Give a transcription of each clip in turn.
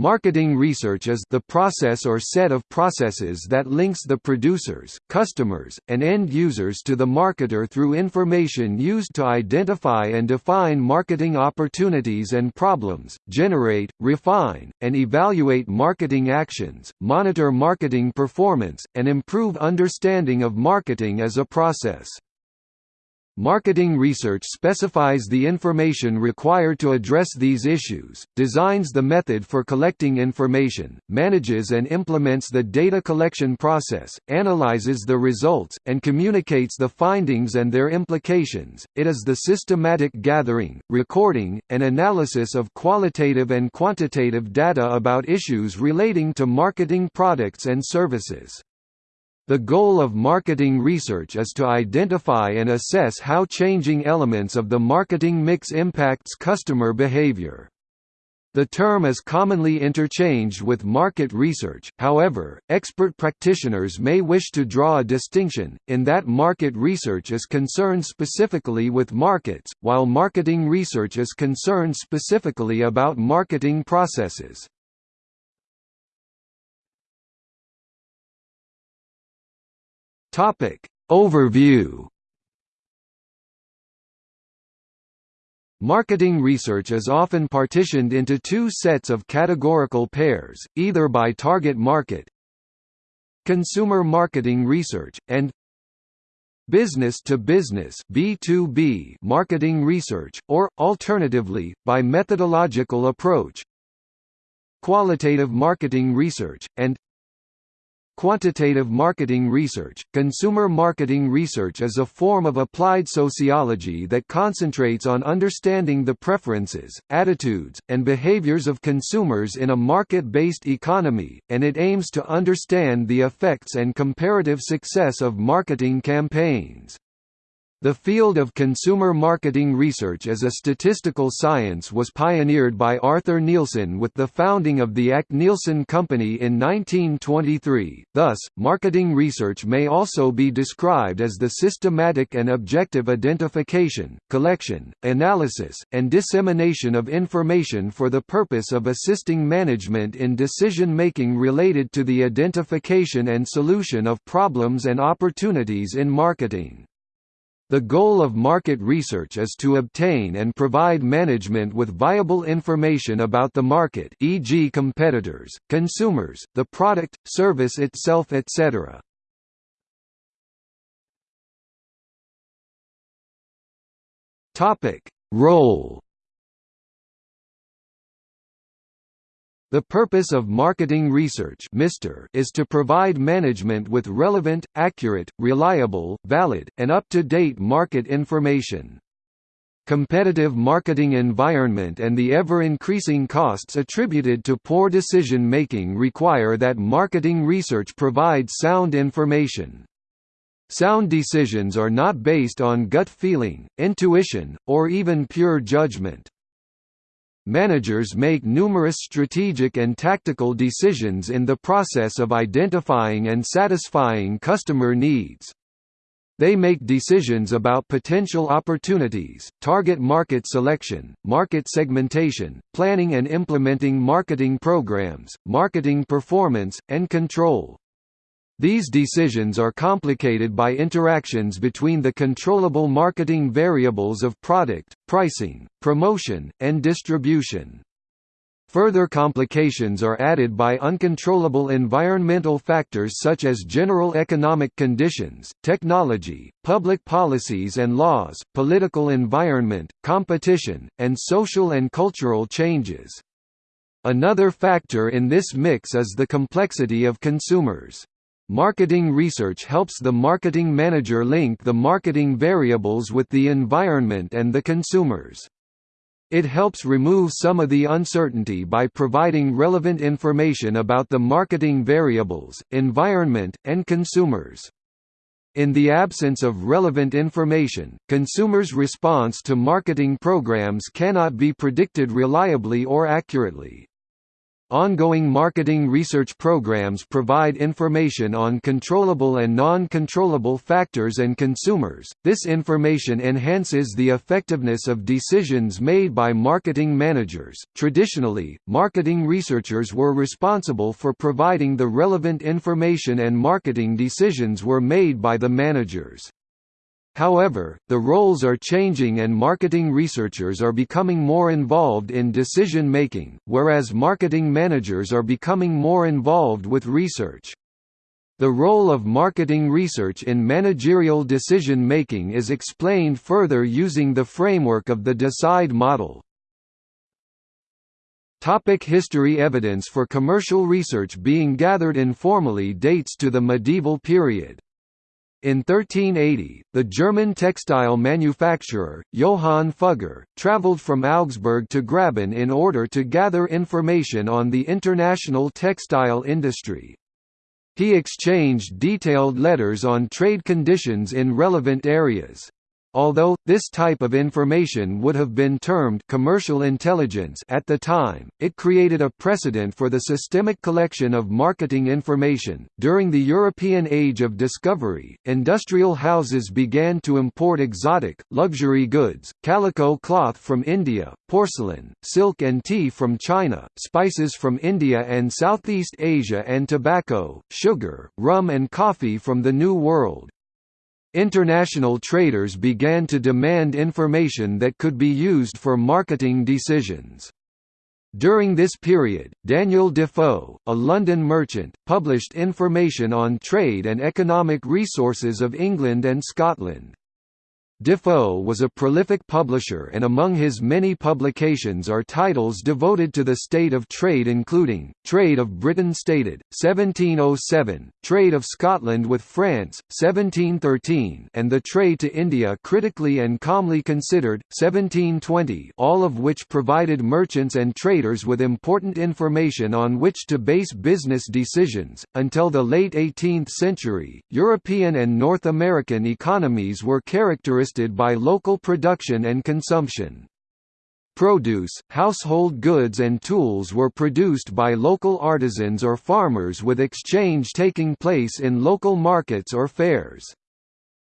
Marketing research is the process or set of processes that links the producers, customers, and end users to the marketer through information used to identify and define marketing opportunities and problems, generate, refine, and evaluate marketing actions, monitor marketing performance, and improve understanding of marketing as a process. Marketing research specifies the information required to address these issues, designs the method for collecting information, manages and implements the data collection process, analyzes the results, and communicates the findings and their implications. It is the systematic gathering, recording, and analysis of qualitative and quantitative data about issues relating to marketing products and services. The goal of marketing research is to identify and assess how changing elements of the marketing mix impacts customer behavior. The term is commonly interchanged with market research, however, expert practitioners may wish to draw a distinction, in that market research is concerned specifically with markets, while marketing research is concerned specifically about marketing processes. Topic. Overview. Marketing research is often partitioned into two sets of categorical pairs, either by target market consumer marketing research, and business-to-business B2B marketing research, or, alternatively, by methodological approach qualitative marketing research, and Quantitative marketing research Consumer marketing research is a form of applied sociology that concentrates on understanding the preferences, attitudes, and behaviors of consumers in a market-based economy, and it aims to understand the effects and comparative success of marketing campaigns. The field of consumer marketing research as a statistical science was pioneered by Arthur Nielsen with the founding of the ACNielsen Company in 1923. Thus, marketing research may also be described as the systematic and objective identification, collection, analysis, and dissemination of information for the purpose of assisting management in decision-making related to the identification and solution of problems and opportunities in marketing. The goal of market research is to obtain and provide management with viable information about the market e.g. competitors, consumers, the product, service itself etc. Role The purpose of marketing research is to provide management with relevant, accurate, reliable, valid, and up-to-date market information. Competitive marketing environment and the ever-increasing costs attributed to poor decision-making require that marketing research provide sound information. Sound decisions are not based on gut feeling, intuition, or even pure judgment. Managers make numerous strategic and tactical decisions in the process of identifying and satisfying customer needs. They make decisions about potential opportunities, target market selection, market segmentation, planning and implementing marketing programs, marketing performance, and control. These decisions are complicated by interactions between the controllable marketing variables of product, pricing, promotion, and distribution. Further complications are added by uncontrollable environmental factors such as general economic conditions, technology, public policies and laws, political environment, competition, and social and cultural changes. Another factor in this mix is the complexity of consumers. Marketing research helps the marketing manager link the marketing variables with the environment and the consumers. It helps remove some of the uncertainty by providing relevant information about the marketing variables, environment, and consumers. In the absence of relevant information, consumers' response to marketing programs cannot be predicted reliably or accurately. Ongoing marketing research programs provide information on controllable and non-controllable factors and consumers. This information enhances the effectiveness of decisions made by marketing managers. Traditionally, marketing researchers were responsible for providing the relevant information and marketing decisions were made by the managers. However, the roles are changing and marketing researchers are becoming more involved in decision-making, whereas marketing managers are becoming more involved with research. The role of marketing research in managerial decision-making is explained further using the framework of the DECIDE model. Topic history Evidence for commercial research being gathered informally dates to the medieval period. In 1380, the German textile manufacturer, Johann Fugger, travelled from Augsburg to Graben in order to gather information on the international textile industry. He exchanged detailed letters on trade conditions in relevant areas. Although, this type of information would have been termed commercial intelligence at the time, it created a precedent for the systemic collection of marketing information. During the European Age of Discovery, industrial houses began to import exotic, luxury goods, calico cloth from India, porcelain, silk and tea from China, spices from India and Southeast Asia and tobacco, sugar, rum and coffee from the New World. International traders began to demand information that could be used for marketing decisions. During this period, Daniel Defoe, a London merchant, published information on trade and economic resources of England and Scotland. Defoe was a prolific publisher and among his many publications are titles devoted to the state of trade including, Trade of Britain Stated, 1707, Trade of Scotland with France, 1713 and The Trade to India Critically and Calmly Considered, 1720 all of which provided merchants and traders with important information on which to base business decisions. Until the late 18th century, European and North American economies were characteristic by local production and consumption. Produce, household goods and tools were produced by local artisans or farmers with exchange taking place in local markets or fairs.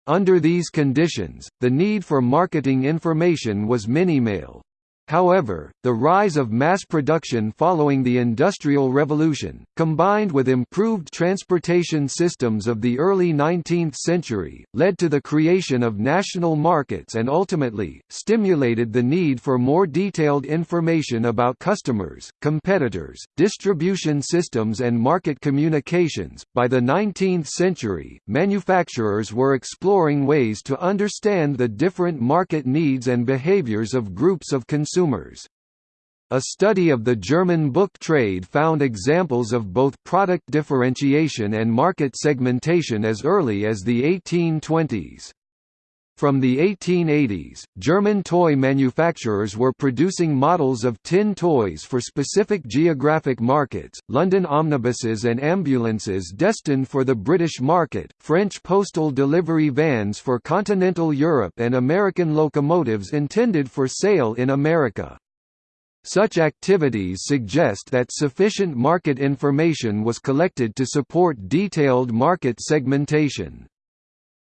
Under these conditions, the need for marketing information was minimal. However, the rise of mass production following the Industrial Revolution, combined with improved transportation systems of the early 19th century, led to the creation of national markets and ultimately, stimulated the need for more detailed information about customers, competitors, distribution systems and market communications. By the 19th century, manufacturers were exploring ways to understand the different market needs and behaviors of groups of consumers consumers. A study of the German book trade found examples of both product differentiation and market segmentation as early as the 1820s. From the 1880s, German toy manufacturers were producing models of tin toys for specific geographic markets, London omnibuses and ambulances destined for the British market, French postal delivery vans for continental Europe and American locomotives intended for sale in America. Such activities suggest that sufficient market information was collected to support detailed market segmentation.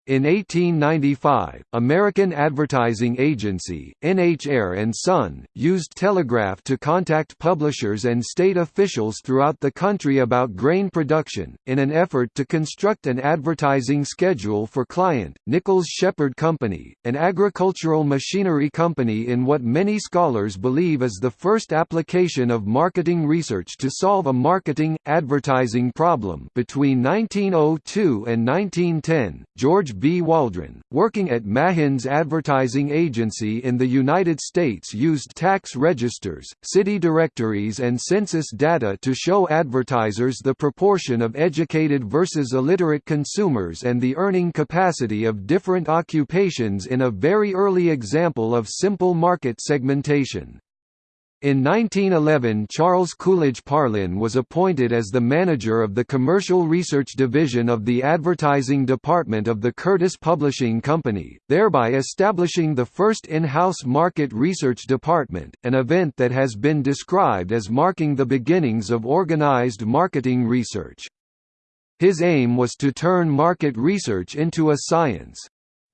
In 1895, American Advertising Agency, NH & Son, used telegraph to contact publishers and state officials throughout the country about grain production, in an effort to construct an advertising schedule for client, Nichols Shepard Company, an agricultural machinery company in what many scholars believe is the first application of marketing research to solve a marketing, advertising problem. Between 1902 and 1910, George B. Waldron, working at Mahins Advertising Agency in the United States used tax registers, city directories and census data to show advertisers the proportion of educated versus illiterate consumers and the earning capacity of different occupations in a very early example of simple market segmentation. In 1911 Charles Coolidge Parlin was appointed as the manager of the Commercial Research Division of the Advertising Department of the Curtis Publishing Company, thereby establishing the first in-house market research department, an event that has been described as marking the beginnings of organized marketing research. His aim was to turn market research into a science.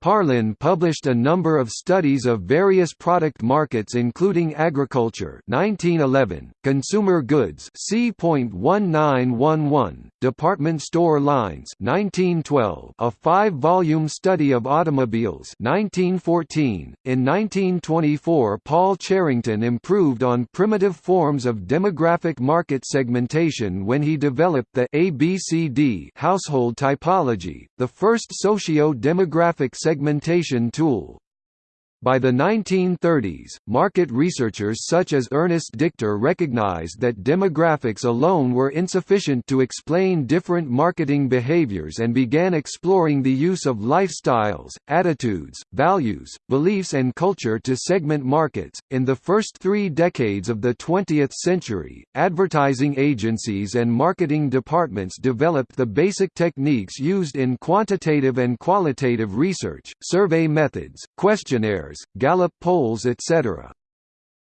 Parlin published a number of studies of various product markets including agriculture 1911, consumer goods C.1911, department store lines 1912, a five-volume study of automobiles 1914. .In 1924 Paul Cherington improved on primitive forms of demographic market segmentation when he developed the ABCD household typology, the first socio-demographic segmentation segmentation tool. By the 1930s, market researchers such as Ernest Dichter recognized that demographics alone were insufficient to explain different marketing behaviors and began exploring the use of lifestyles, attitudes, values, beliefs, and culture to segment markets. In the first three decades of the 20th century, advertising agencies and marketing departments developed the basic techniques used in quantitative and qualitative research, survey methods, questionnaires Gallup polls etc.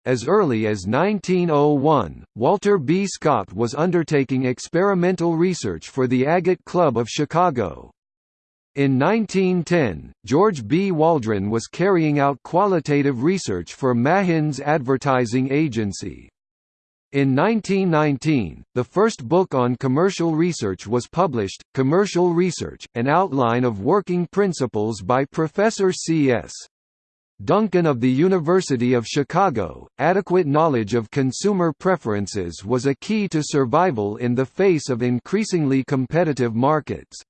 As early as 1901, Walter B. Scott was undertaking experimental research for the Agate Club of Chicago. In 1910, George B. Waldron was carrying out qualitative research for Mahins Advertising Agency. In 1919, the first book on commercial research was published, Commercial Research, an outline of working principles by Professor C.S. Duncan of the University of Chicago, adequate knowledge of consumer preferences was a key to survival in the face of increasingly competitive markets.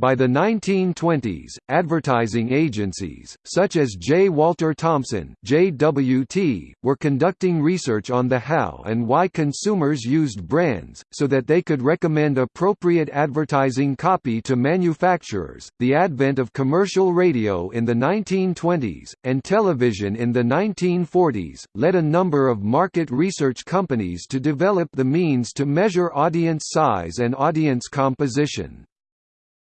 By the 1920s, advertising agencies, such as J. Walter Thompson JWT, were conducting research on the how and why consumers used brands, so that they could recommend appropriate advertising copy to manufacturers. The advent of commercial radio in the 1920s, and television in the 1940s, led a number of market research companies to develop the means to measure audience size and audience composition.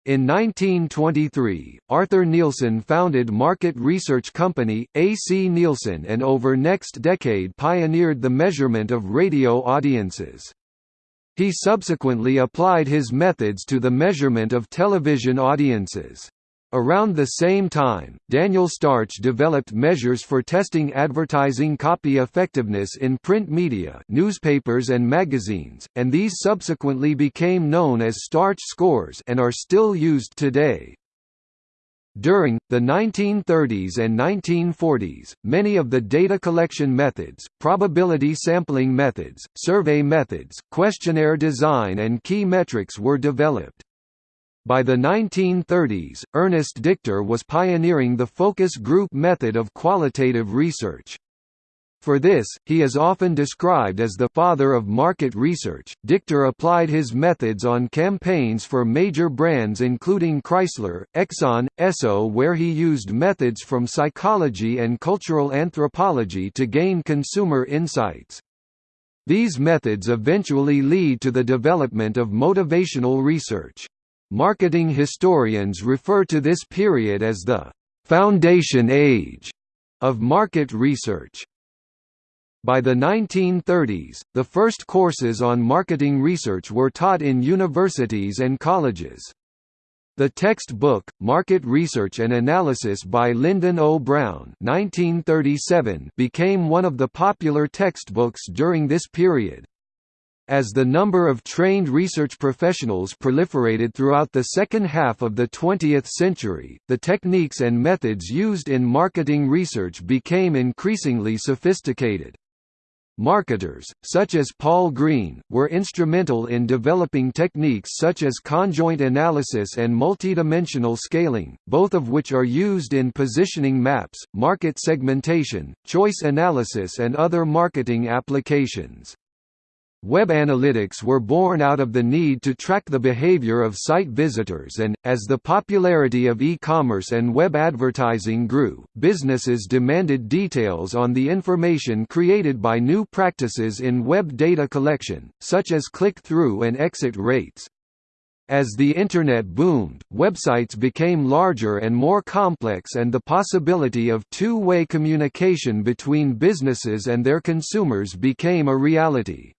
In 1923, Arthur Nielsen founded market research company, A.C. Nielsen and over next decade pioneered the measurement of radio audiences. He subsequently applied his methods to the measurement of television audiences. Around the same time, Daniel Starch developed measures for testing advertising copy effectiveness in print media newspapers and magazines, and these subsequently became known as Starch scores and are still used today. During, the 1930s and 1940s, many of the data collection methods, probability sampling methods, survey methods, questionnaire design and key metrics were developed. By the 1930s, Ernest Dichter was pioneering the focus group method of qualitative research. For this, he is often described as the father of market research. Dichter applied his methods on campaigns for major brands including Chrysler, Exxon, Esso, where he used methods from psychology and cultural anthropology to gain consumer insights. These methods eventually lead to the development of motivational research. Marketing historians refer to this period as the «foundation age» of market research. By the 1930s, the first courses on marketing research were taught in universities and colleges. The textbook, Market Research and Analysis by Lyndon O. Brown 1937 became one of the popular textbooks during this period. As the number of trained research professionals proliferated throughout the second half of the 20th century, the techniques and methods used in marketing research became increasingly sophisticated. Marketers, such as Paul Green, were instrumental in developing techniques such as conjoint analysis and multidimensional scaling, both of which are used in positioning maps, market segmentation, choice analysis and other marketing applications. Web analytics were born out of the need to track the behavior of site visitors and, as the popularity of e-commerce and web advertising grew, businesses demanded details on the information created by new practices in web data collection, such as click-through and exit rates. As the Internet boomed, websites became larger and more complex and the possibility of two-way communication between businesses and their consumers became a reality.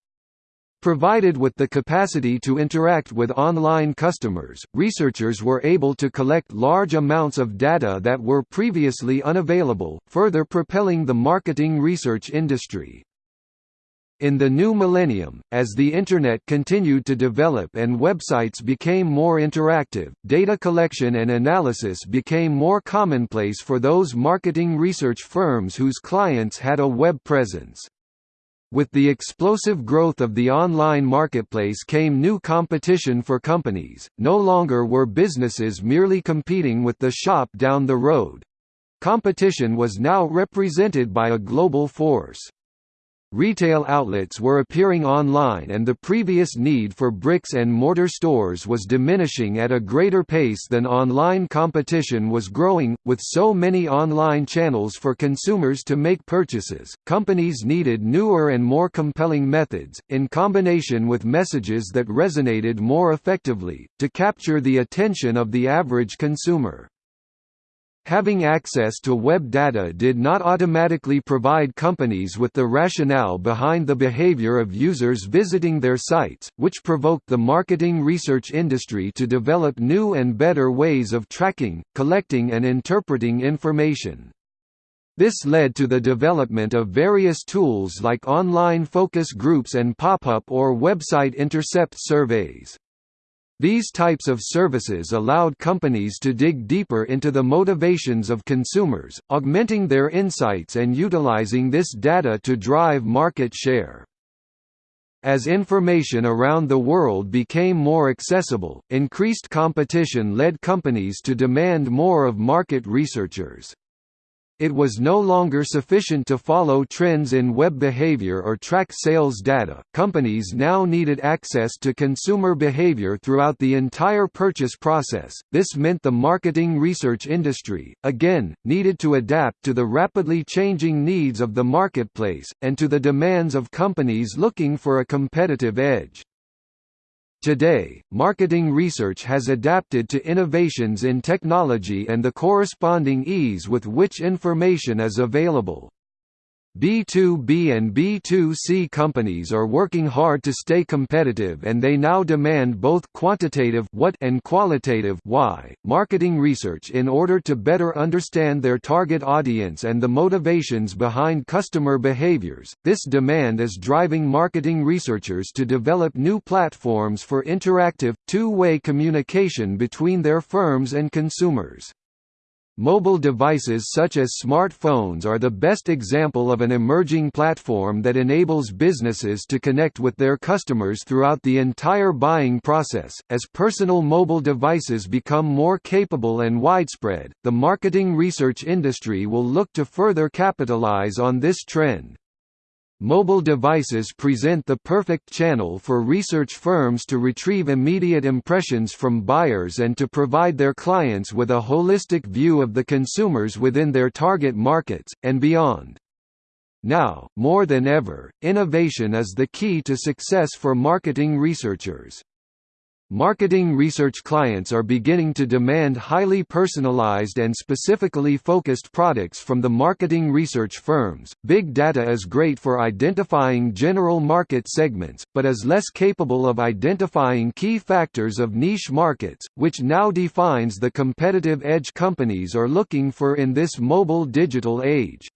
Provided with the capacity to interact with online customers, researchers were able to collect large amounts of data that were previously unavailable, further propelling the marketing research industry. In the new millennium, as the Internet continued to develop and websites became more interactive, data collection and analysis became more commonplace for those marketing research firms whose clients had a web presence. With the explosive growth of the online marketplace came new competition for companies, no longer were businesses merely competing with the shop down the road. Competition was now represented by a global force. Retail outlets were appearing online and the previous need for bricks and mortar stores was diminishing at a greater pace than online competition was growing. With so many online channels for consumers to make purchases, companies needed newer and more compelling methods, in combination with messages that resonated more effectively, to capture the attention of the average consumer. Having access to web data did not automatically provide companies with the rationale behind the behavior of users visiting their sites, which provoked the marketing research industry to develop new and better ways of tracking, collecting and interpreting information. This led to the development of various tools like online focus groups and pop-up or website intercept surveys. These types of services allowed companies to dig deeper into the motivations of consumers, augmenting their insights and utilizing this data to drive market share. As information around the world became more accessible, increased competition led companies to demand more of market researchers. It was no longer sufficient to follow trends in web behavior or track sales data. Companies now needed access to consumer behavior throughout the entire purchase process. This meant the marketing research industry, again, needed to adapt to the rapidly changing needs of the marketplace, and to the demands of companies looking for a competitive edge. Today, marketing research has adapted to innovations in technology and the corresponding ease with which information is available. B2B and B2C companies are working hard to stay competitive and they now demand both quantitative what and qualitative why marketing research in order to better understand their target audience and the motivations behind customer behaviors. This demand is driving marketing researchers to develop new platforms for interactive, two-way communication between their firms and consumers. Mobile devices such as smartphones are the best example of an emerging platform that enables businesses to connect with their customers throughout the entire buying process. As personal mobile devices become more capable and widespread, the marketing research industry will look to further capitalize on this trend. Mobile devices present the perfect channel for research firms to retrieve immediate impressions from buyers and to provide their clients with a holistic view of the consumers within their target markets, and beyond. Now, more than ever, innovation is the key to success for marketing researchers. Marketing research clients are beginning to demand highly personalized and specifically focused products from the marketing research firms. Big data is great for identifying general market segments, but is less capable of identifying key factors of niche markets, which now defines the competitive edge companies are looking for in this mobile digital age.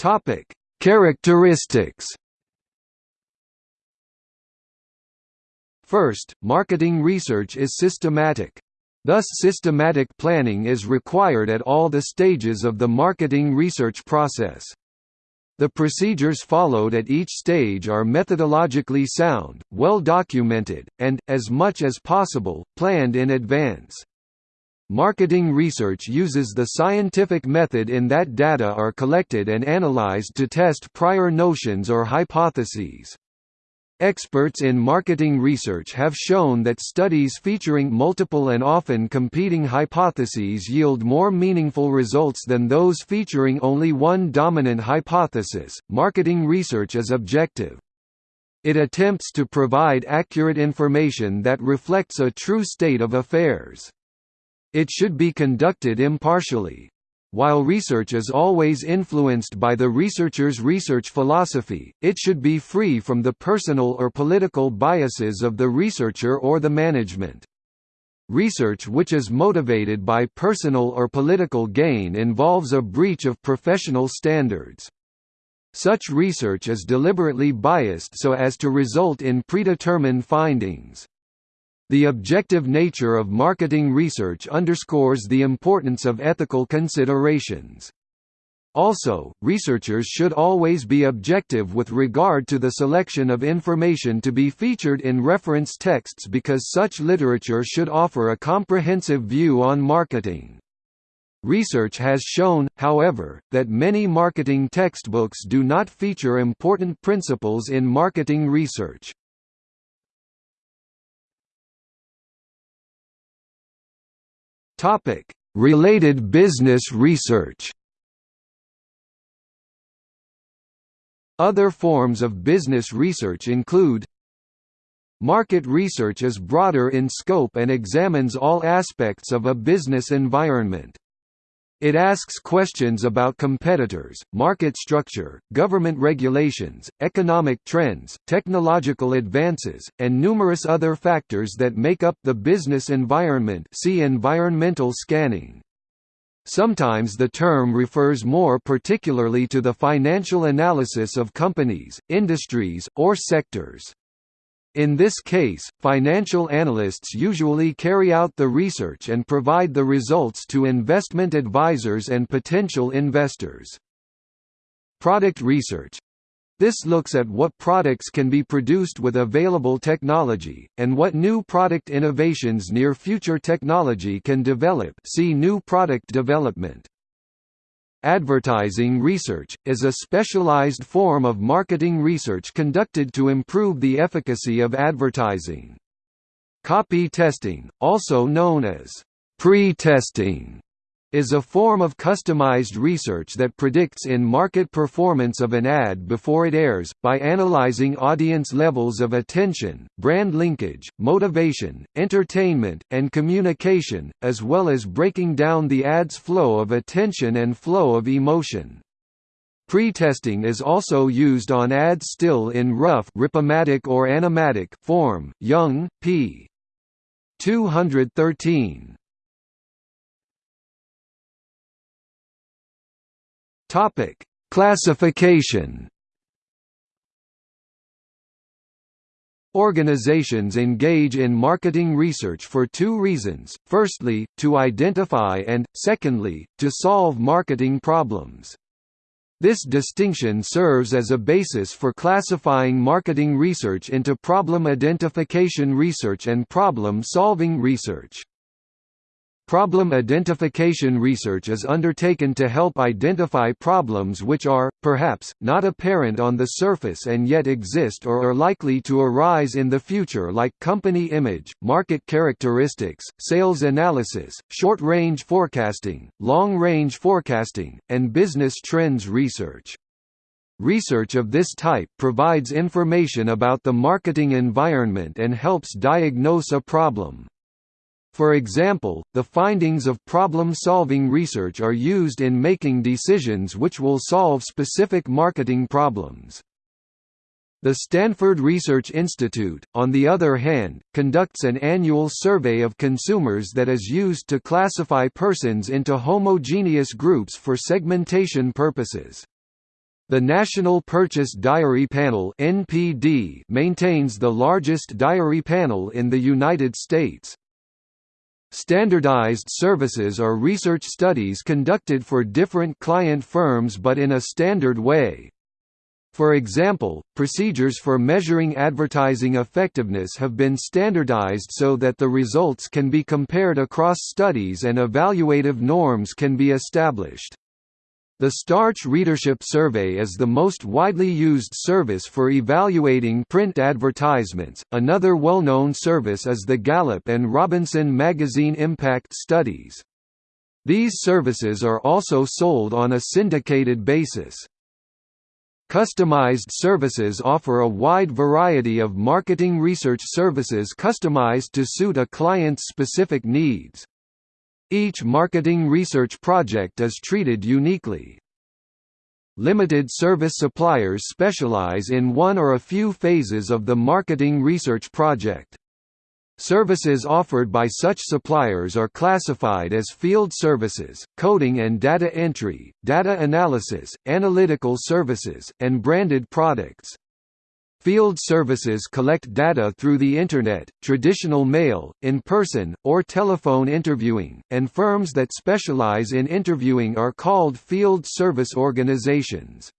Topic: Characteristics First, marketing research is systematic. Thus systematic planning is required at all the stages of the marketing research process. The procedures followed at each stage are methodologically sound, well documented, and, as much as possible, planned in advance. Marketing research uses the scientific method in that data are collected and analyzed to test prior notions or hypotheses. Experts in marketing research have shown that studies featuring multiple and often competing hypotheses yield more meaningful results than those featuring only one dominant hypothesis. Marketing research is objective. It attempts to provide accurate information that reflects a true state of affairs. It should be conducted impartially, while research is always influenced by the researcher's research philosophy, it should be free from the personal or political biases of the researcher or the management. Research which is motivated by personal or political gain involves a breach of professional standards. Such research is deliberately biased so as to result in predetermined findings. The objective nature of marketing research underscores the importance of ethical considerations. Also, researchers should always be objective with regard to the selection of information to be featured in reference texts because such literature should offer a comprehensive view on marketing. Research has shown, however, that many marketing textbooks do not feature important principles in marketing research. Topic: Related business research. Other forms of business research include Market research is broader in scope and examines all aspects of a business environment. It asks questions about competitors, market structure, government regulations, economic trends, technological advances, and numerous other factors that make up the business environment see environmental scanning. Sometimes the term refers more particularly to the financial analysis of companies, industries, or sectors. In this case, financial analysts usually carry out the research and provide the results to investment advisors and potential investors. Product research this looks at what products can be produced with available technology, and what new product innovations near future technology can develop see new product development. Advertising research, is a specialized form of marketing research conducted to improve the efficacy of advertising. Copy testing, also known as pre-testing, is a form of customized research that predicts in-market performance of an ad before it airs, by analyzing audience levels of attention, brand linkage, motivation, entertainment, and communication, as well as breaking down the ad's flow of attention and flow of emotion. Pre-testing is also used on ads still in rough ripomatic or animatic form. Young, p. 213. Topic: Classification. Organizations engage in marketing research for two reasons, firstly, to identify and, secondly, to solve marketing problems. This distinction serves as a basis for classifying marketing research into problem identification research and problem-solving research. Problem identification research is undertaken to help identify problems which are, perhaps, not apparent on the surface and yet exist or are likely to arise in the future like company image, market characteristics, sales analysis, short-range forecasting, long-range forecasting, and business trends research. Research of this type provides information about the marketing environment and helps diagnose a problem. For example, the findings of problem-solving research are used in making decisions which will solve specific marketing problems. The Stanford Research Institute, on the other hand, conducts an annual survey of consumers that is used to classify persons into homogeneous groups for segmentation purposes. The National Purchase Diary Panel (NPD) maintains the largest diary panel in the United States. Standardized services are research studies conducted for different client firms but in a standard way. For example, procedures for measuring advertising effectiveness have been standardized so that the results can be compared across studies and evaluative norms can be established. The Starch Readership Survey is the most widely used service for evaluating print advertisements. Another well-known service is the Gallup and Robinson Magazine Impact Studies. These services are also sold on a syndicated basis. Customized services offer a wide variety of marketing research services customized to suit a client's specific needs. Each marketing research project is treated uniquely. Limited service suppliers specialize in one or a few phases of the marketing research project. Services offered by such suppliers are classified as field services, coding and data entry, data analysis, analytical services, and branded products. Field services collect data through the Internet, traditional mail, in-person, or telephone interviewing, and firms that specialize in interviewing are called field service organizations.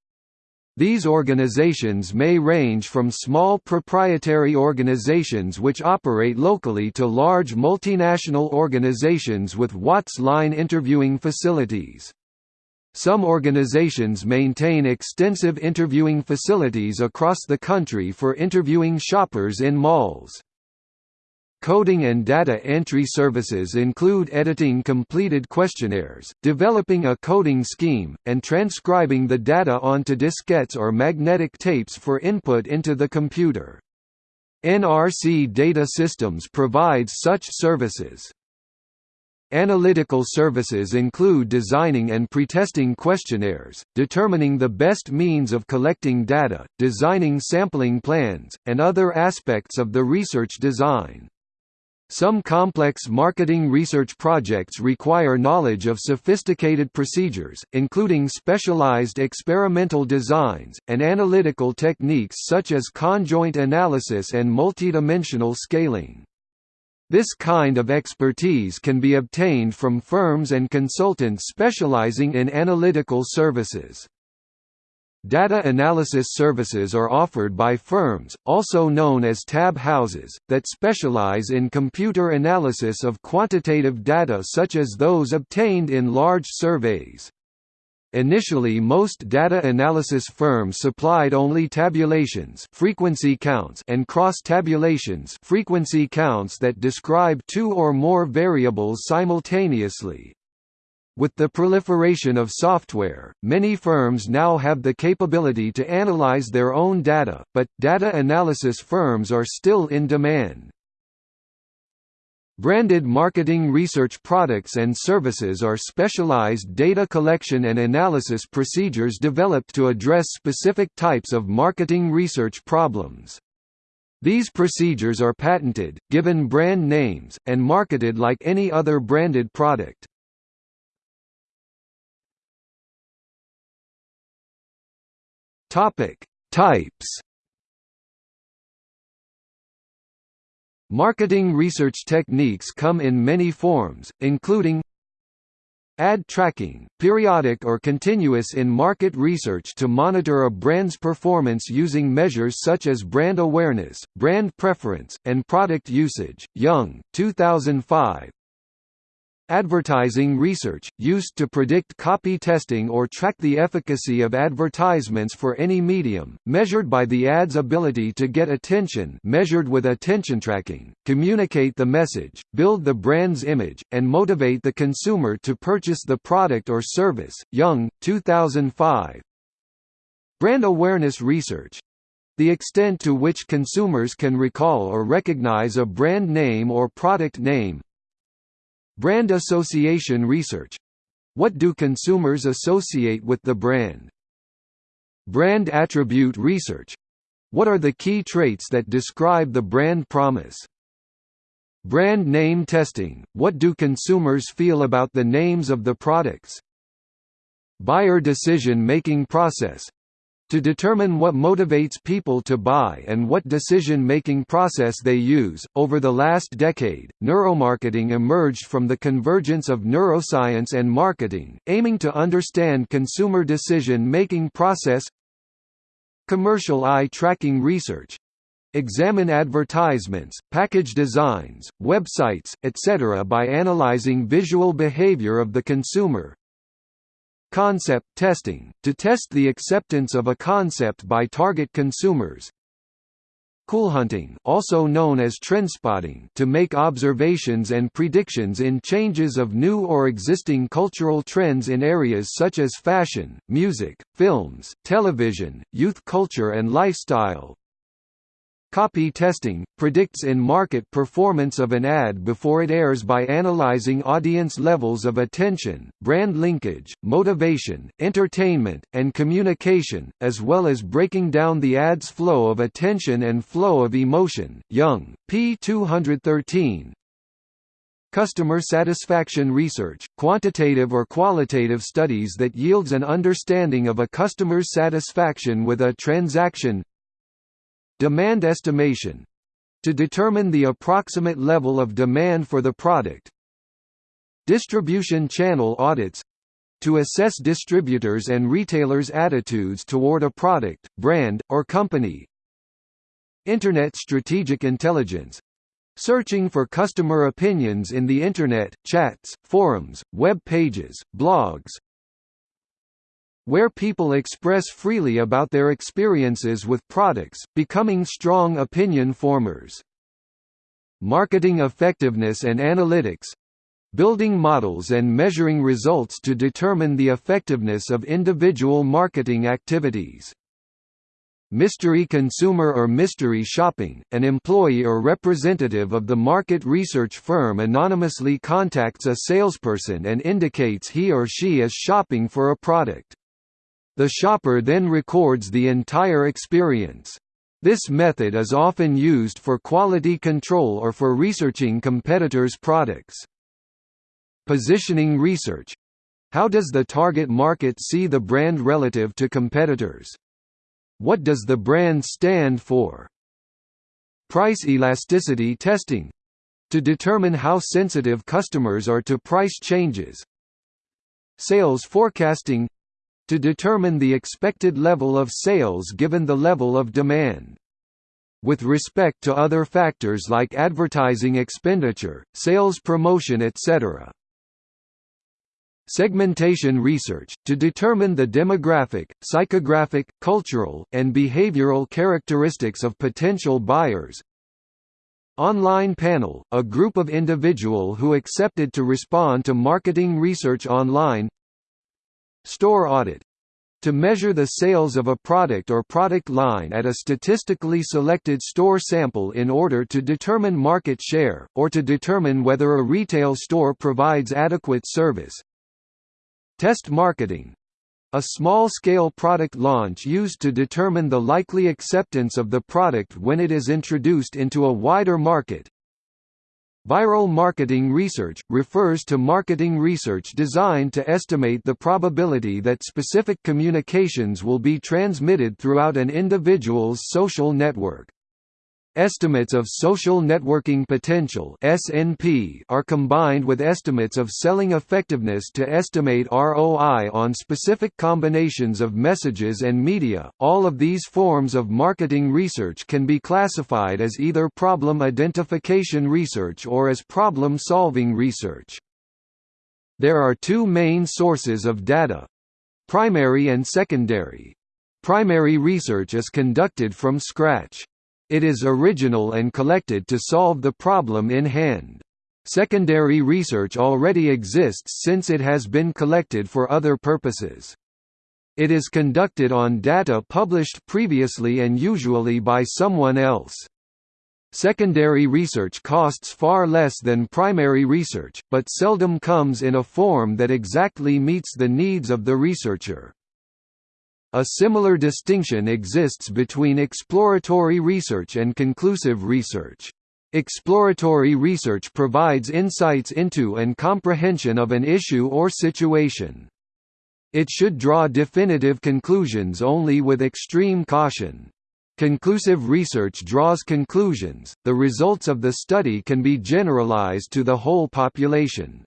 These organizations may range from small proprietary organizations which operate locally to large multinational organizations with WATS line interviewing facilities. Some organizations maintain extensive interviewing facilities across the country for interviewing shoppers in malls. Coding and data entry services include editing completed questionnaires, developing a coding scheme, and transcribing the data onto diskettes or magnetic tapes for input into the computer. NRC Data Systems provides such services. Analytical services include designing and pretesting questionnaires, determining the best means of collecting data, designing sampling plans, and other aspects of the research design. Some complex marketing research projects require knowledge of sophisticated procedures, including specialized experimental designs, and analytical techniques such as conjoint analysis and multidimensional scaling. This kind of expertise can be obtained from firms and consultants specializing in analytical services. Data analysis services are offered by firms, also known as tab houses, that specialize in computer analysis of quantitative data such as those obtained in large surveys. Initially most data analysis firms supplied only tabulations frequency counts and cross-tabulations frequency counts that describe two or more variables simultaneously, with the proliferation of software, many firms now have the capability to analyze their own data, but, data analysis firms are still in demand. Branded marketing research products and services are specialized data collection and analysis procedures developed to address specific types of marketing research problems. These procedures are patented, given brand names, and marketed like any other branded product. Topic: Types. Marketing research techniques come in many forms, including Ad tracking, periodic or continuous in-market research to monitor a brand's performance using measures such as brand awareness, brand preference, and product usage. Young, 2005. Advertising research, used to predict copy testing or track the efficacy of advertisements for any medium, measured by the ad's ability to get attention measured with attention tracking, communicate the message, build the brand's image, and motivate the consumer to purchase the product or service. Young, 2005. Brand awareness research, the extent to which consumers can recall or recognize a brand name or product name, Brand association research what do consumers associate with the brand? Brand attribute research what are the key traits that describe the brand promise? Brand name testing what do consumers feel about the names of the products? Buyer decision-making process to determine what motivates people to buy and what decision-making process they use, over the last decade, neuromarketing emerged from the convergence of neuroscience and marketing, aiming to understand consumer decision-making process commercial eye tracking research, Examine advertisements, package designs, websites, etc. by analyzing visual behavior of the consumer. Concept testing, to test the acceptance of a concept by target consumers. Coolhunting, also known as trendspotting, to make observations and predictions in changes of new or existing cultural trends in areas such as fashion, music, films, television, youth culture and lifestyle. Copy testing – predicts in-market performance of an ad before it airs by analyzing audience levels of attention, brand linkage, motivation, entertainment, and communication, as well as breaking down the ad's flow of attention and flow of emotion. Young, p. 213, Customer satisfaction research, quantitative or qualitative studies that yields an understanding of a customer's satisfaction with a transaction Demand estimation to determine the approximate level of demand for the product. Distribution channel audits to assess distributors' and retailers' attitudes toward a product, brand, or company. Internet strategic intelligence searching for customer opinions in the Internet, chats, forums, web pages, blogs, where people express freely about their experiences with products, becoming strong opinion formers. Marketing effectiveness and analytics building models and measuring results to determine the effectiveness of individual marketing activities. Mystery consumer or mystery shopping, an employee or representative of the market research firm anonymously contacts a salesperson and indicates he or she is shopping for a product. The shopper then records the entire experience. This method is often used for quality control or for researching competitors' products. Positioning research how does the target market see the brand relative to competitors? What does the brand stand for? Price elasticity testing to determine how sensitive customers are to price changes. Sales forecasting to determine the expected level of sales given the level of demand. With respect to other factors like advertising expenditure, sales promotion etc. Segmentation research, to determine the demographic, psychographic, cultural, and behavioral characteristics of potential buyers, Online Panel, a group of individual who accepted to respond to marketing research online Store audit to measure the sales of a product or product line at a statistically selected store sample in order to determine market share, or to determine whether a retail store provides adequate service. Test marketing a small-scale product launch used to determine the likely acceptance of the product when it is introduced into a wider market. Viral marketing research, refers to marketing research designed to estimate the probability that specific communications will be transmitted throughout an individual's social network. Estimates of social networking potential (SNP) are combined with estimates of selling effectiveness to estimate ROI on specific combinations of messages and media. All of these forms of marketing research can be classified as either problem identification research or as problem-solving research. There are two main sources of data: primary and secondary. Primary research is conducted from scratch. It is original and collected to solve the problem in hand. Secondary research already exists since it has been collected for other purposes. It is conducted on data published previously and usually by someone else. Secondary research costs far less than primary research, but seldom comes in a form that exactly meets the needs of the researcher. A similar distinction exists between exploratory research and conclusive research. Exploratory research provides insights into and comprehension of an issue or situation. It should draw definitive conclusions only with extreme caution. Conclusive research draws conclusions, the results of the study can be generalized to the whole population.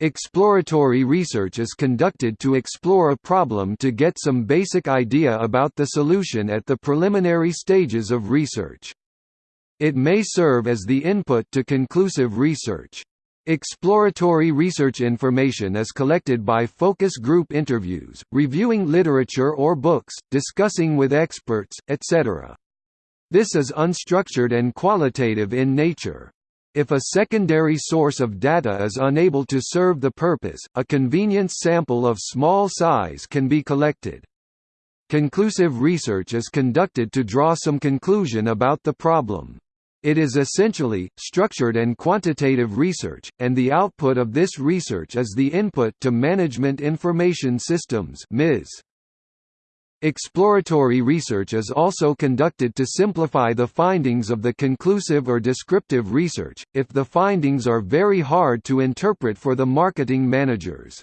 Exploratory research is conducted to explore a problem to get some basic idea about the solution at the preliminary stages of research. It may serve as the input to conclusive research. Exploratory research information is collected by focus group interviews, reviewing literature or books, discussing with experts, etc. This is unstructured and qualitative in nature. If a secondary source of data is unable to serve the purpose, a convenience sample of small size can be collected. Conclusive research is conducted to draw some conclusion about the problem. It is essentially, structured and quantitative research, and the output of this research is the input to Management Information Systems MIS. Exploratory research is also conducted to simplify the findings of the conclusive or descriptive research, if the findings are very hard to interpret for the marketing managers.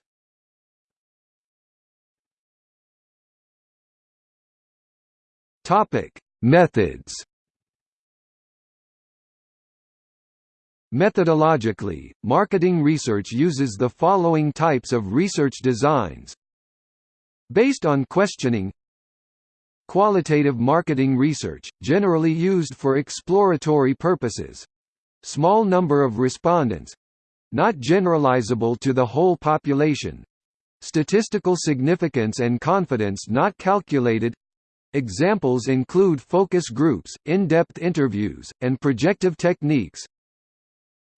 Methods Methodologically, marketing research uses the following types of research designs Based on questioning Qualitative marketing research, generally used for exploratory purposes. Small number of respondents not generalizable to the whole population. Statistical significance and confidence not calculated Examples include focus groups, in-depth interviews, and projective techniques.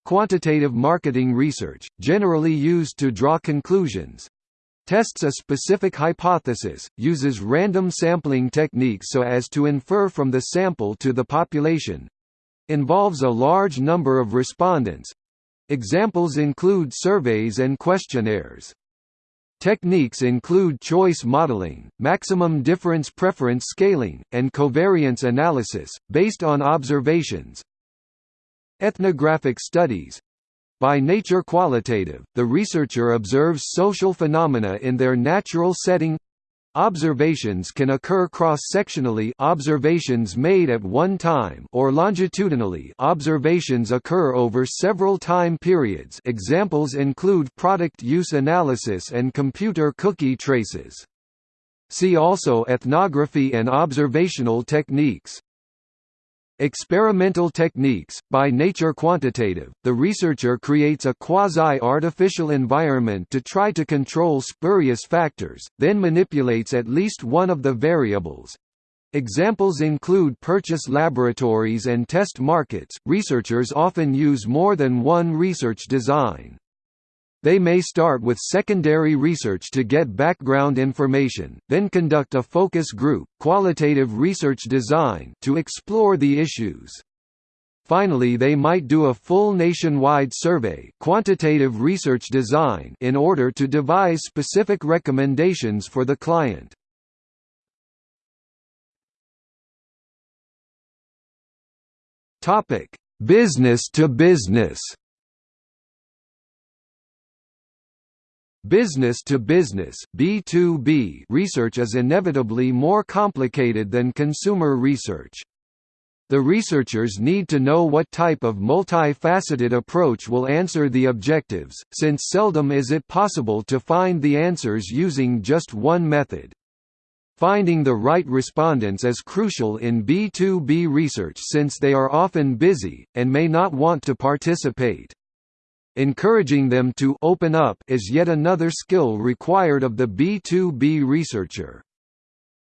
Quantitative marketing research, generally used to draw conclusions, tests a specific hypothesis, uses random sampling techniques so as to infer from the sample to the population involves a large number of respondents examples include surveys and questionnaires. Techniques include choice modeling, maximum difference preference scaling, and covariance analysis, based on observations. Ethnographic studies by nature qualitative, the researcher observes social phenomena in their natural setting Observations can occur cross-sectionally observations made at one time or longitudinally observations occur over several time periods examples include product use analysis and computer cookie traces. See also ethnography and observational techniques. Experimental techniques, by nature quantitative, the researcher creates a quasi-artificial environment to try to control spurious factors, then manipulates at least one of the variables. Examples include purchase laboratories and test markets. Researchers often use more than one research design. They may start with secondary research to get background information, then conduct a focus group qualitative research design to explore the issues. Finally they might do a full nationwide survey quantitative research design in order to devise specific recommendations for the client. Business to business Business to business B2B research is inevitably more complicated than consumer research. The researchers need to know what type of multifaceted approach will answer the objectives, since seldom is it possible to find the answers using just one method. Finding the right respondents is crucial in B2B research since they are often busy, and may not want to participate. Encouraging them to open up is yet another skill required of the B2B researcher.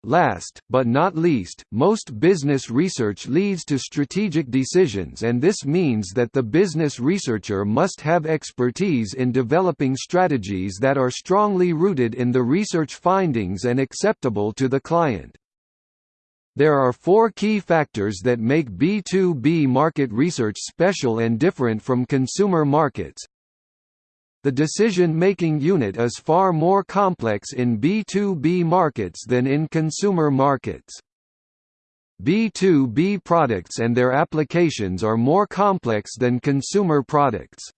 Last, but not least, most business research leads to strategic decisions and this means that the business researcher must have expertise in developing strategies that are strongly rooted in the research findings and acceptable to the client. There are four key factors that make B2B market research special and different from consumer markets. The decision-making unit is far more complex in B2B markets than in consumer markets. B2B products and their applications are more complex than consumer products.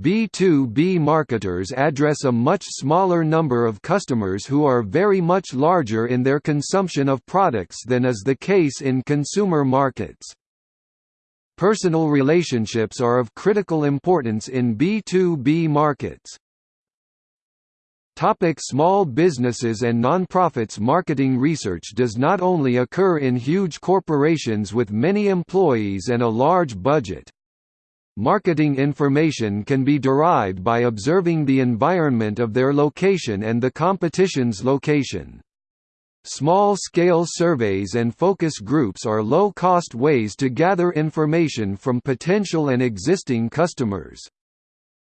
B2B marketers address a much smaller number of customers who are very much larger in their consumption of products than is the case in consumer markets. Personal relationships are of critical importance in B2B markets. Topic small businesses and nonprofits Marketing research does not only occur in huge corporations with many employees and a large budget. Marketing information can be derived by observing the environment of their location and the competition's location. Small-scale surveys and focus groups are low-cost ways to gather information from potential and existing customers.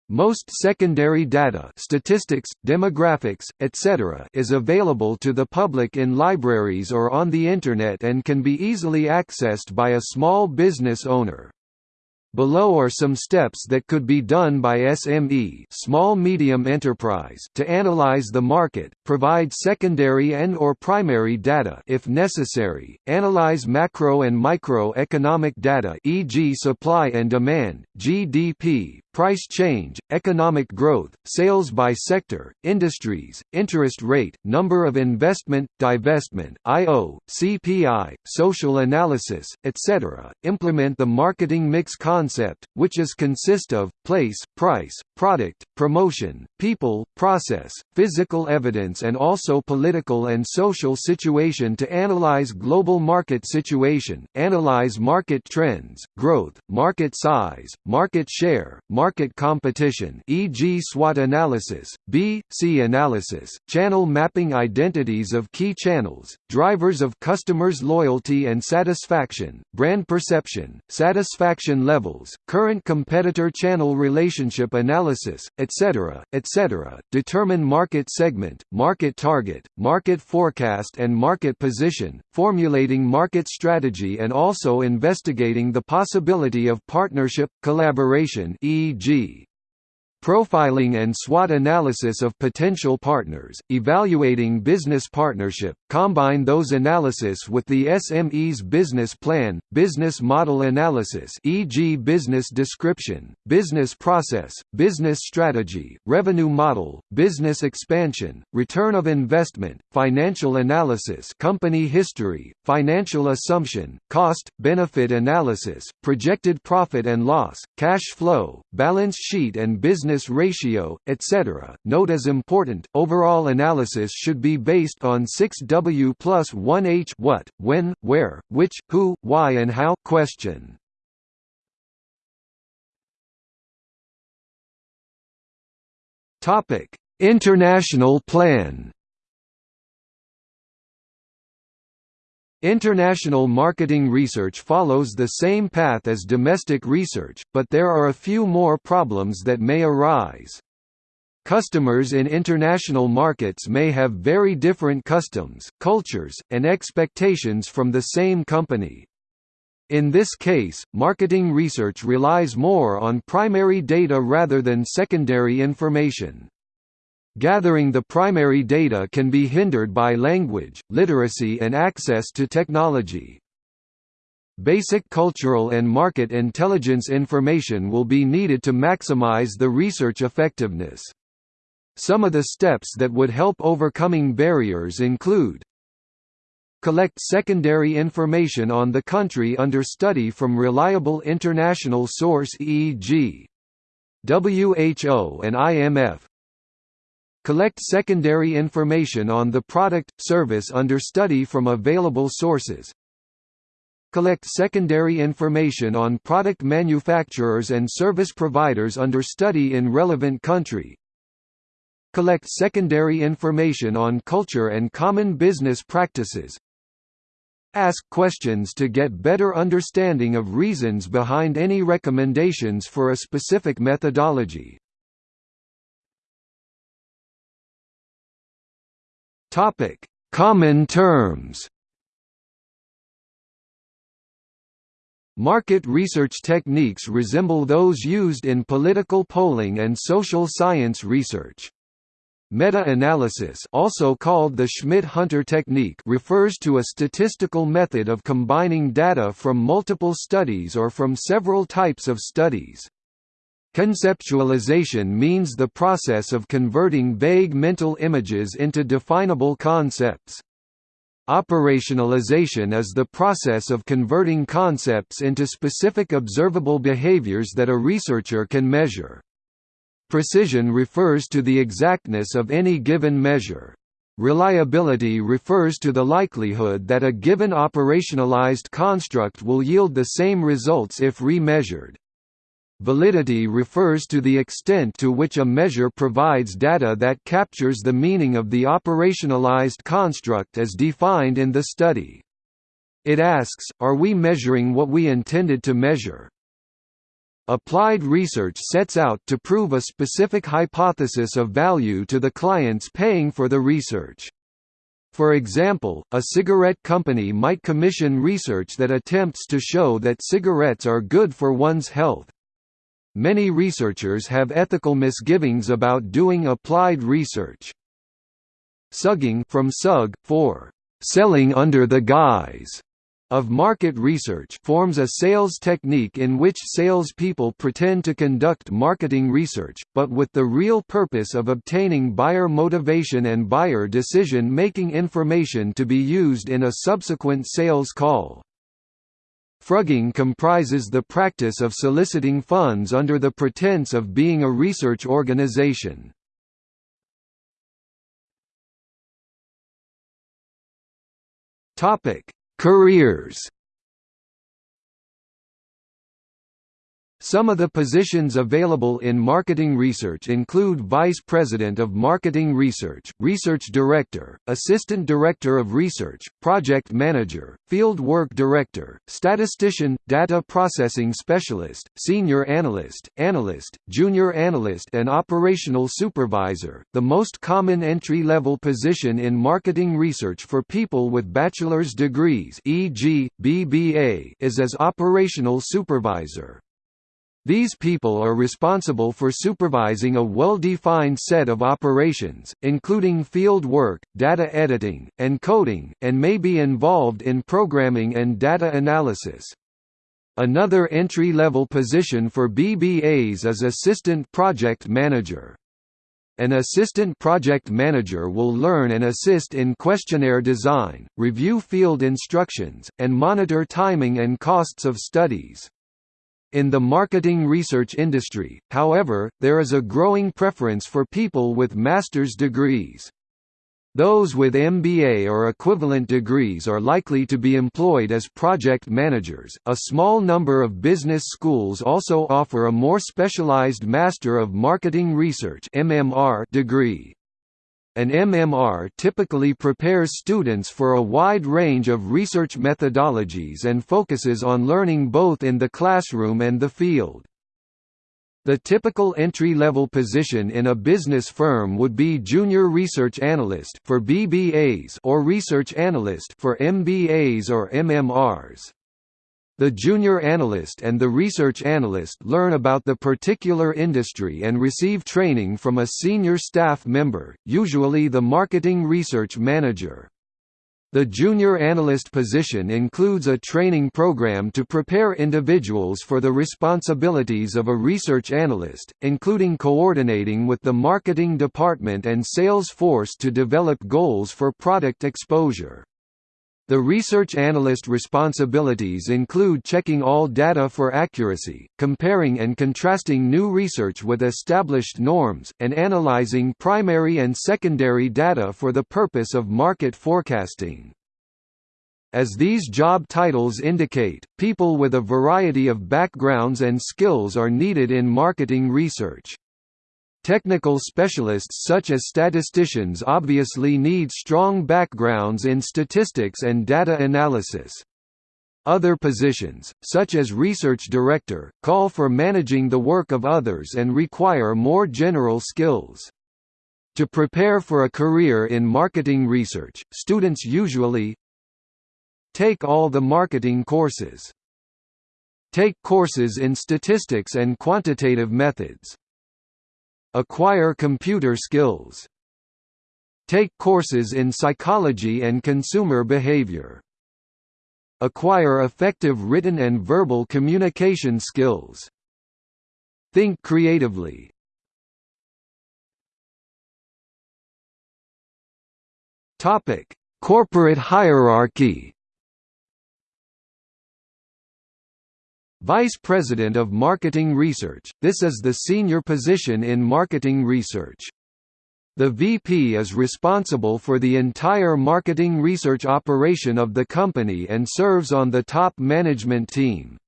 Most secondary data statistics, demographics, etc. is available to the public in libraries or on the Internet and can be easily accessed by a small business owner. Below are some steps that could be done by SME small medium enterprise to analyze the market, provide secondary and or primary data if necessary, analyze macro and microeconomic data e.g. supply and demand, GDP, price change, economic growth, sales by sector, industries, interest rate, number of investment, divestment, I/O, CPI, social analysis, etc. Implement the marketing mix concept, which is consist of place, price, product, promotion, people, process, physical evidence and also political and social situation to analyze global market situation, analyze market trends, growth, market size, market share, market competition e.g. SWOT analysis, B, C analysis, channel mapping identities of key channels, drivers of customers' loyalty and satisfaction, brand perception, satisfaction levels, current competitor channel relationship analysis, etc., etc. Determine market segment, market target, market forecast and market position, formulating market strategy and also investigating the possibility of partnership, collaboration e.g. Profiling and SWOT analysis of potential partners, evaluating business partnership, combine those analysis with the SME's business plan, business model analysis e.g. business description, business process, business strategy, revenue model, business expansion, return of investment, financial analysis company history, financial assumption, cost, benefit analysis, projected profit and loss, cash flow, balance sheet and business ratio, etc. Note as important, overall analysis should be based on 6W plus 1H what, when, where, which, who, why and how question. International plan. International marketing research follows the same path as domestic research, but there are a few more problems that may arise. Customers in international markets may have very different customs, cultures, and expectations from the same company. In this case, marketing research relies more on primary data rather than secondary information. Gathering the primary data can be hindered by language, literacy and access to technology. Basic cultural and market intelligence information will be needed to maximize the research effectiveness. Some of the steps that would help overcoming barriers include Collect secondary information on the country under study from reliable international source e.g. WHO and IMF, Collect secondary information on the product, service under study from available sources. Collect secondary information on product manufacturers and service providers under study in relevant country. Collect secondary information on culture and common business practices. Ask questions to get better understanding of reasons behind any recommendations for a specific methodology. Topic: Common terms. Market research techniques resemble those used in political polling and social science research. Meta-analysis also called the Schmidt-Hunter technique refers to a statistical method of combining data from multiple studies or from several types of studies. Conceptualization means the process of converting vague mental images into definable concepts. Operationalization is the process of converting concepts into specific observable behaviors that a researcher can measure. Precision refers to the exactness of any given measure. Reliability refers to the likelihood that a given operationalized construct will yield the same results if remeasured. Validity refers to the extent to which a measure provides data that captures the meaning of the operationalized construct as defined in the study. It asks, are we measuring what we intended to measure? Applied research sets out to prove a specific hypothesis of value to the clients paying for the research. For example, a cigarette company might commission research that attempts to show that cigarettes are good for one's health. Many researchers have ethical misgivings about doing applied research. Sugging from sug, for selling under the guise of market research forms a sales technique in which salespeople pretend to conduct marketing research, but with the real purpose of obtaining buyer motivation and buyer decision-making information to be used in a subsequent sales call. Frugging comprises the practice of soliciting funds under the pretense of being a research organization. Careers Some of the positions available in marketing research include Vice President of Marketing Research, Research Director, Assistant Director of Research, Project Manager, Field Work Director, Statistician, Data Processing Specialist, Senior Analyst, Analyst, Junior Analyst and Operational Supervisor. The most common entry-level position in marketing research for people with bachelor's degrees e.g., BBA is as Operational Supervisor. These people are responsible for supervising a well-defined set of operations, including field work, data editing, and coding, and may be involved in programming and data analysis. Another entry-level position for BBAs is Assistant Project Manager. An assistant project manager will learn and assist in questionnaire design, review field instructions, and monitor timing and costs of studies. In the marketing research industry, however, there is a growing preference for people with master's degrees. Those with MBA or equivalent degrees are likely to be employed as project managers. A small number of business schools also offer a more specialized Master of Marketing Research (MMR) degree. An MMR typically prepares students for a wide range of research methodologies and focuses on learning both in the classroom and the field. The typical entry-level position in a business firm would be junior research analyst for BBAs or research analyst for MBAs or MMRs. The junior analyst and the research analyst learn about the particular industry and receive training from a senior staff member, usually the marketing research manager. The junior analyst position includes a training program to prepare individuals for the responsibilities of a research analyst, including coordinating with the marketing department and sales force to develop goals for product exposure. The research analyst responsibilities include checking all data for accuracy, comparing and contrasting new research with established norms, and analyzing primary and secondary data for the purpose of market forecasting. As these job titles indicate, people with a variety of backgrounds and skills are needed in marketing research. Technical specialists such as statisticians obviously need strong backgrounds in statistics and data analysis. Other positions, such as research director, call for managing the work of others and require more general skills. To prepare for a career in marketing research, students usually take all the marketing courses. Take courses in statistics and quantitative methods. Acquire computer skills. Take courses in psychology and consumer behavior. Acquire effective written and verbal communication skills. Think creatively. Topic: Corporate hierarchy Vice President of Marketing Research – This is the senior position in marketing research. The VP is responsible for the entire marketing research operation of the company and serves on the top management team.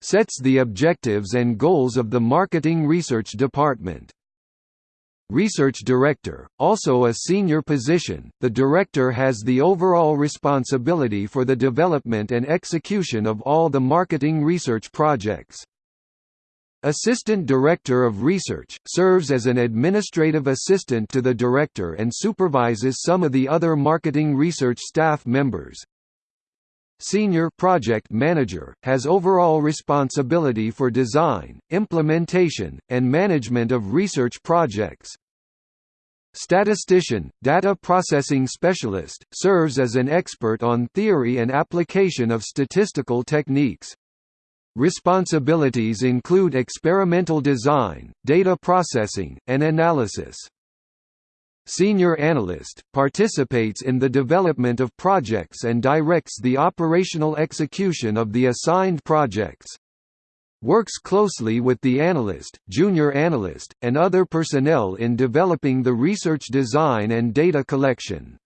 Sets the objectives and goals of the marketing research department. Research Director, also a senior position, the director has the overall responsibility for the development and execution of all the marketing research projects. Assistant Director of Research, serves as an administrative assistant to the director and supervises some of the other marketing research staff members. Senior Project Manager, has overall responsibility for design, implementation, and management of research projects. Statistician, Data Processing Specialist, serves as an expert on theory and application of statistical techniques. Responsibilities include experimental design, data processing, and analysis. Senior Analyst, participates in the development of projects and directs the operational execution of the assigned projects. Works closely with the analyst, junior analyst, and other personnel in developing the research design and data collection.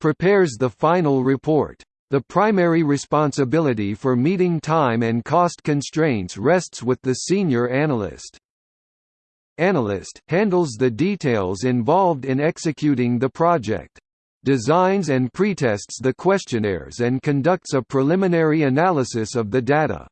Prepares the final report. The primary responsibility for meeting time and cost constraints rests with the senior analyst. Analyst handles the details involved in executing the project. Designs and pretests the questionnaires and conducts a preliminary analysis of the data.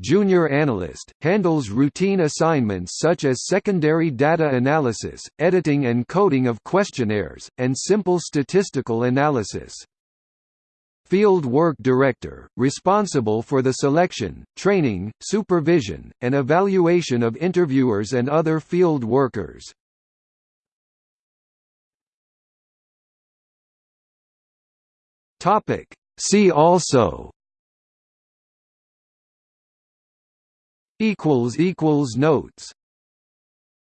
Junior Analyst, handles routine assignments such as secondary data analysis, editing and coding of questionnaires, and simple statistical analysis. Field Work Director, responsible for the selection, training, supervision, and evaluation of interviewers and other field workers. See also. Notes